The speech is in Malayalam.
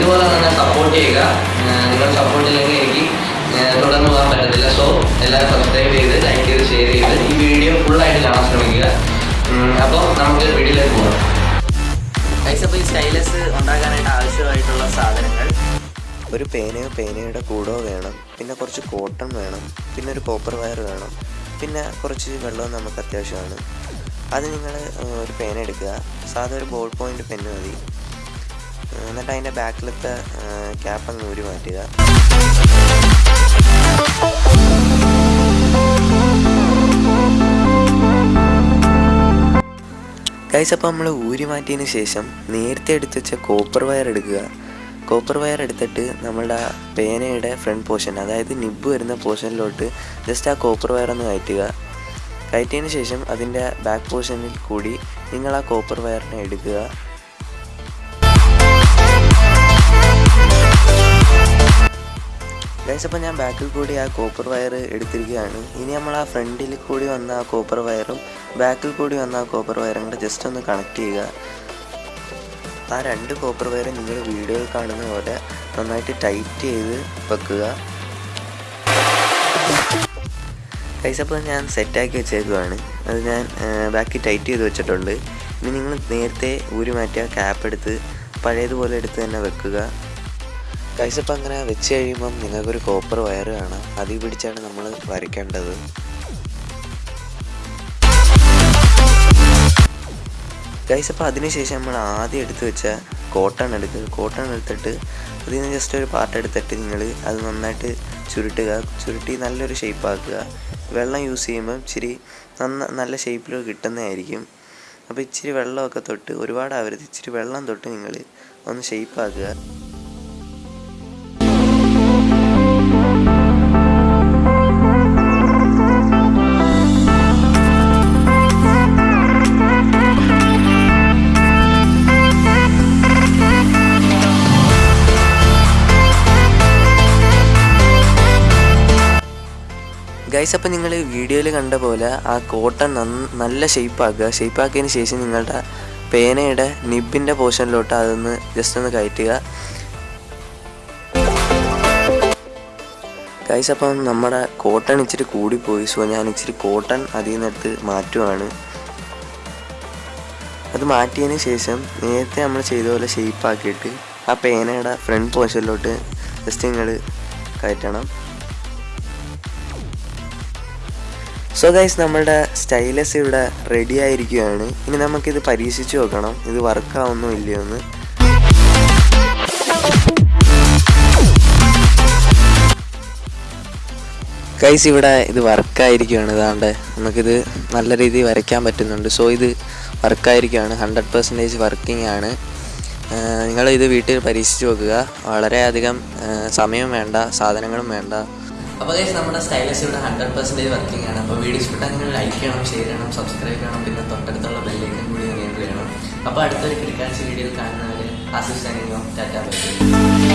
ഇതുപോലെ തന്നെ സപ്പോർട്ട് ചെയ്യുക. നിങ്ങൾ സപ്പോർട്ട് ഇല്ലെങ്കിൽ എനിക്ക് തുടർന്ന് പോകാൻ പറ്റത്തില്ല. സോ എല്ലാവരും സബ്സ്ക്രൈബ് ചെയ്ത് ലൈക്ക് ചെയ്ത് ഷെയർ ചെയ്ത് ഈ വീഡിയോ ഫുള്ളായിട്ട് കാണാൻ ശ്രമിക്കുക. അപ്പോൾ നമുക്ക് വീഡിയോയിലേക്ക് പോകാം. അപ്പോൾ ഈ സ്റ്റൈലസ് ഉണ്ടാക്കാനായിട്ട് ആവശ്യമായിട്ടുള്ള സാധനങ്ങൾ. ഒരു പേനയോ പേനയുടെ കൂടോ വേണം. പിന്നെ കുറച്ച് കോട്ടൺ വേണം. പിന്നെ ഒരു കോപ്പർ വയർ വേണം. പിന്നെ കുറച്ച് വെള്ളവും നമുക്ക് അത്യാവശ്യമാണ്. അത് നിങ്ങൾ ഒരു പേന എടുക്കുക. സാധാരണ ഒരു ബോൾ പോയിന്റ് പെന്ന് മതി. എന്നിട്ട് അതിന്റെ ബാക്കിലത്തെ ക്യാപ്പ് അങ്ങ് ഊരി മാറ്റുക. ഗൈസ് അപ്പോൾ നമ്മൾ ഊരി മാറ്റിയതിന് ശേഷം നേരത്തെ എടുത്ത് വെച്ച കോപ്പർ വയർ എടുക്കുക. കോപ്പർ വയർ എടുത്തിട്ട് നമ്മളുടെ പേനയുടെ ഫ്രണ്ട് പോർഷൻ അതായത് നിബ് വരുന്ന പോർഷനിലോട്ട് ജസ്റ്റ് ആ കോപ്പർ വയർ ഒന്ന് കയറ്റുക. കയറ്റിയതിന് ശേഷം അതിന്റെ ബാക്ക് പോർഷനിൽ കൂടി നിങ്ങൾ ആ കോപ്പർ വയറിനെ എടുക്കുക. ഗൈസ് അപ്പോൾ ഞാൻ ബാക്കിൽ കൂടി ആ കോപ്പർ വയർ എടുത്തിരിക്കുകയാണ്. ഇനി നമ്മൾ ആ ഫ്രണ്ടിൽ കൂടി വന്ന ആ കോപ്പർ വയറും ബാക്കിൽ കൂടി വന്ന ആ കോപ്പർ വയറും കൂടെ ജസ്റ്റ് ഒന്ന് കണക്ട് ചെയ്യുക. ആ രണ്ട് കോപ്പർ വയറും നിങ്ങൾ വീഡിയോയിൽ കാണുന്ന പോലെ നന്നായിട്ട് ടൈറ്റ് ചെയ്ത് വെക്കുക. ഗൈസ് അപ്പോൾ ഞാൻ സെറ്റാക്കി വെച്ചേക്കുവാണ്. അത് ഞാൻ ബാക്കി ടൈറ്റ് ചെയ്ത് വെച്ചിട്ടുണ്ട്. ഇനി നിങ്ങൾ നേരത്തെ ഊരി മാറ്റിയ ക്യാപ്പ് എടുത്ത് പഴയതുപോലെ എടുത്ത് തന്നെ വെക്കുക. ഗൈസ് അപ്പോൾ അങ്ങനെ വെച്ച് കഴിയുമ്പം നിങ്ങൾക്കൊരു കോപ്പർ വയർ കാണാം. അതിൽ പിടിച്ചാണ് നമ്മൾ വരയ്ക്കേണ്ടത്. ഗൈസ് അപ്പോൾ അതിനുശേഷം നമ്മൾ ആദ്യം എടുത്ത് വെച്ച കോട്ടൺ എടുക്കുക കോട്ടൺ എടുത്തിട്ട് അതിൽ നിന്ന് ജസ്റ്റ് ഒരു പാർട്ട് എടുത്തിട്ട് നിങ്ങൾ അത് നന്നായിട്ട് ചുരുട്ടുക. ചുരുട്ടി നല്ലൊരു ഷേപ്പ് ആക്കുക. വെള്ളം യൂസ് ചെയ്യുമ്പം ഇച്ചിരി നന്ന നല്ല ഷേപ്പിൽ കിട്ടുന്നതായിരിക്കും. അപ്പോൾ ഇച്ചിരി വെള്ളമൊക്കെ തൊട്ട് ഒരുപാട് ആവരുത്. ഇച്ചിരി വെള്ളം തൊട്ട് നിങ്ങൾ ഒന്ന് ഷേപ്പ് ഗൈസ് അപ്പോൾ നിങ്ങൾ വീഡിയോയിൽ കണ്ട പോലെ ആ കോട്ടൺ നല്ല ഷേപ്പാക്കുക ഷേപ്പാക്കിയതിന് ശേഷം നിങ്ങളുടെ പേനയുടെ നിബിന്റെ പോർഷനിലോട്ട് അതൊന്ന് ജസ്റ്റ് ഒന്ന് കയറ്റുക. ഗൈസ് അപ്പം നമ്മുടെ കോട്ടൺ ഇച്ചിരി കൂടിപ്പോയി. സോ ഞാൻ ഇച്ചിരി കോട്ടൺ അതിൽ നിന്നെടുത്ത് മാറ്റുവാണ്. അത് മാറ്റിയതിന് ശേഷം നേരത്തെ നമ്മൾ ചെയ്ത പോലെ ഷേപ്പാക്കിയിട്ട് ആ പേനയുടെ ഫ്രണ്ട് പോർഷനിലോട്ട് ജസ്റ്റ് നിങ്ങൾ കയറ്റണം. സോ ഗൈസ് നമ്മളുടെ സ്റ്റൈലസ് ഇവിടെ റെഡി ആയിരിക്കുകയാണ്. ഇനി നമുക്കിത് പരീക്ഷിച്ച് നോക്കണം. ഇത് വർക്കാവുന്നോ ഇല്ലയോ എന്ന് ഗൈസ് ഇവിടെ ഇത് വർക്കായിരിക്കുകയാണ് ഇതാണ്ട് നമുക്കിത് നല്ല രീതിയിൽ വരയ്ക്കാൻ പറ്റുന്നുണ്ട്. സോ ഇത് വർക്കായിരിക്കുകയാണ് ഹൺഡ്രഡ് പെർസെന്റേജ് വർക്കിംഗ് ആണ്. നിങ്ങൾ ഇത് വീട്ടിൽ പരീക്ഷിച്ച് നോക്കുക. വളരെയധികം സമയം വേണ്ട സാധനങ്ങളും വേണ്ട. അപ്പോൾ ഗൈസ് നമ്മുടെ സ്റ്റൈലസ് ഇവിടെ ഹൺഡ്രഡ് പെർസെന്റേജ് വർക്കിംഗ് ആണ്. അപ്പോൾ വീഡിയോ ഇഷ്ടപ്പെട്ടാൽ നിങ്ങൾ ലൈക്ക് ചെയ്യണം ഷെയർ ചെയ്യണം സബ്സ്ക്രൈബ് ചെയ്യണം പിന്നെ തൊട്ടടുത്തുള്ള ബെല്ലേക്കും കൂടി എനേബിൾ ചെയ്യണം. അപ്പോൾ അടുത്തൊരു ക്രിക്കറ്റ് വീഡിയോയിൽ കാണുന്നവര് ആസിഫ് സൈനിങ്ങോ ടാറ്റാ ബൈ.